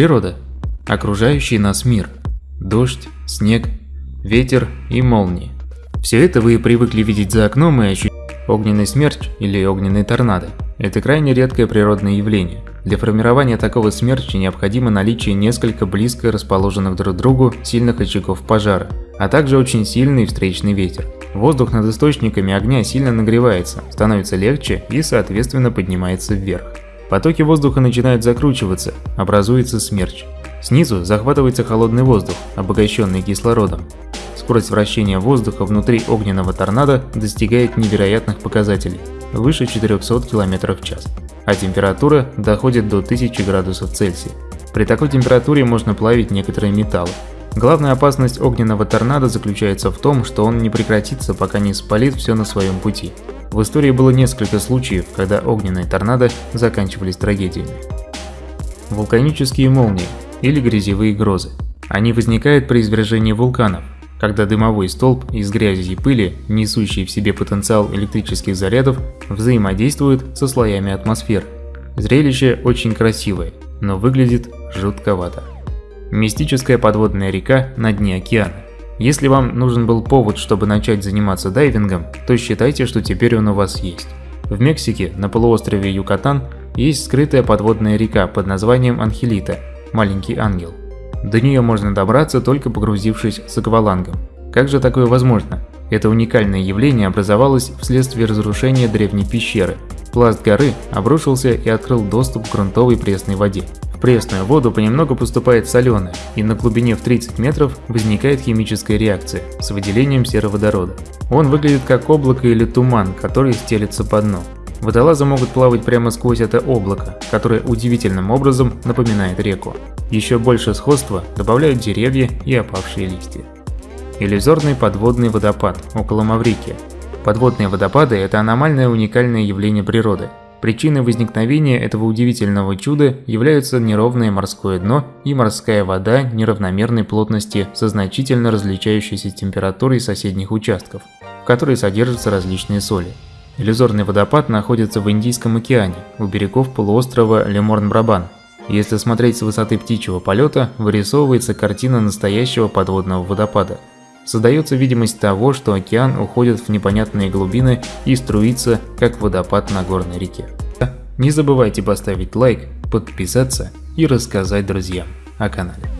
Природа. Окружающий нас мир. Дождь, снег, ветер и молнии. Все это вы привыкли видеть за окном и ощущать огненный смерч или огненный торнадо. Это крайне редкое природное явление. Для формирования такого смерча необходимо наличие несколько близко расположенных друг к другу сильных очагов пожара, а также очень сильный встречный ветер. Воздух над источниками огня сильно нагревается, становится легче и соответственно поднимается вверх. Потоки воздуха начинают закручиваться, образуется смерч. Снизу захватывается холодный воздух, обогащенный кислородом. Скорость вращения воздуха внутри огненного торнадо достигает невероятных показателей – выше 400 км в час, а температура доходит до 1000 градусов Цельсия. При такой температуре можно плавить некоторые металлы. Главная опасность огненного торнадо заключается в том, что он не прекратится, пока не спалит все на своем пути. В истории было несколько случаев, когда огненные торнадо заканчивались трагедиями. Вулканические молнии или грязевые грозы. Они возникают при извержении вулканов, когда дымовой столб из грязи и пыли, несущий в себе потенциал электрических зарядов, взаимодействует со слоями атмосферы. Зрелище очень красивое, но выглядит жутковато. Мистическая подводная река на дне океана. Если вам нужен был повод, чтобы начать заниматься дайвингом, то считайте, что теперь он у вас есть. В Мексике, на полуострове Юкатан, есть скрытая подводная река под названием Анхелита – Маленький Ангел. До нее можно добраться, только погрузившись с аквалангом. Как же такое возможно? Это уникальное явление образовалось вследствие разрушения древней пещеры. Пласт горы обрушился и открыл доступ к грунтовой пресной воде пресную воду понемногу поступает соленая, и на глубине в 30 метров возникает химическая реакция с выделением сероводорода. Он выглядит как облако или туман, который стелится по дну. Водолазы могут плавать прямо сквозь это облако, которое удивительным образом напоминает реку. Еще больше сходства добавляют деревья и опавшие листья. Иллюзорный подводный водопад около Маврикия. Подводные водопады – это аномальное уникальное явление природы, Причиной возникновения этого удивительного чуда являются неровное морское дно и морская вода неравномерной плотности со значительно различающейся температурой соседних участков, в которой содержатся различные соли. Иллюзорный водопад находится в Индийском океане, у берегов полуострова Леморн-Брабан. Если смотреть с высоты птичьего полета, вырисовывается картина настоящего подводного водопада – Создается видимость того, что океан уходит в непонятные глубины и струится, как водопад на горной реке. Не забывайте поставить лайк, подписаться и рассказать друзьям о канале.